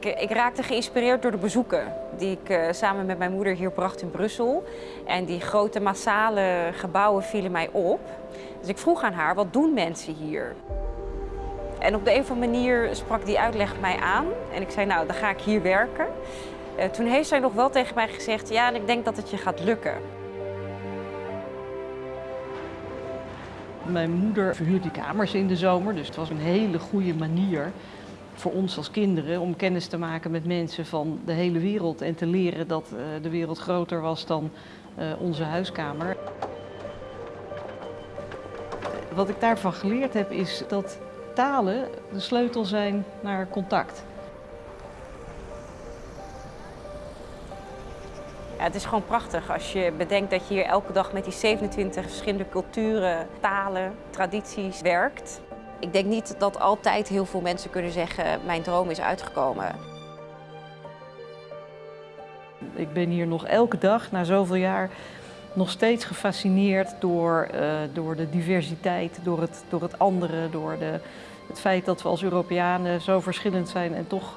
Ik, ik, raakte geïnspireerd door de bezoeken die ik uh, samen met mijn moeder hier bracht in Brussel. En die grote massale gebouwen vielen mij op. Dus ik vroeg aan haar, wat doen mensen hier? En op de een of andere manier sprak die uitleg mij aan. En ik zei, nou, dan ga ik hier werken. Uh, toen heeft zij nog wel tegen mij gezegd, ja, en ik denk dat het je gaat lukken. Mijn moeder verhuurt die kamers in de zomer, dus het was een hele goede manier voor ons als kinderen om kennis te maken met mensen van de hele wereld en te leren dat uh, de wereld groter was dan uh, onze huiskamer. Wat ik daarvan geleerd heb is dat talen de sleutel zijn naar contact. Ja, het is gewoon prachtig als je bedenkt dat je hier elke dag met die 27 verschillende culturen, talen, tradities werkt. Ik denk niet dat altijd heel veel mensen kunnen zeggen, mijn droom is uitgekomen. Ik ben hier nog elke dag, na zoveel jaar, nog steeds gefascineerd door, uh, door de diversiteit, door het, door het andere, door de, het feit dat we als Europeanen zo verschillend zijn en toch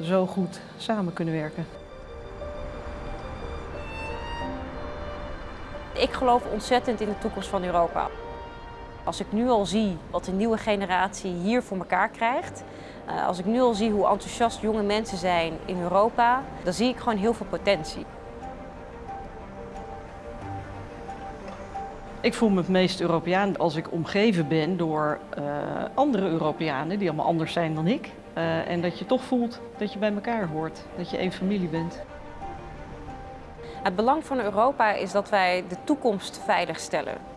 zo goed samen kunnen werken. Ik geloof ontzettend in de toekomst van Europa. Als ik nu al zie wat de nieuwe generatie hier voor elkaar krijgt, als ik nu al zie hoe enthousiast jonge mensen zijn in Europa, dan zie ik gewoon heel veel potentie. Ik voel me het meest Europeaan als ik omgeven ben door uh, andere Europeanen die allemaal anders zijn dan ik. Uh, en dat je toch voelt dat je bij elkaar hoort, dat je één familie bent. Het belang van Europa is dat wij de toekomst veiligstellen.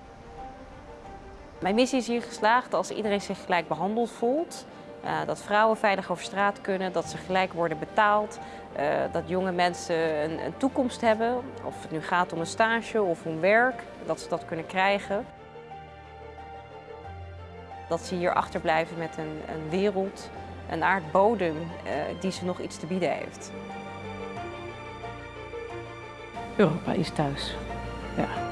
Mijn missie is hier geslaagd als iedereen zich gelijk behandeld voelt. Uh, dat vrouwen veilig over straat kunnen, dat ze gelijk worden betaald, uh, dat jonge mensen een, een, toekomst hebben. Of het nu gaat om een stage of om werk, dat ze dat kunnen krijgen. Dat ze hier achterblijven met een, een wereld, een aardbodem uh, die ze nog iets te bieden heeft. Europa is thuis. Ja.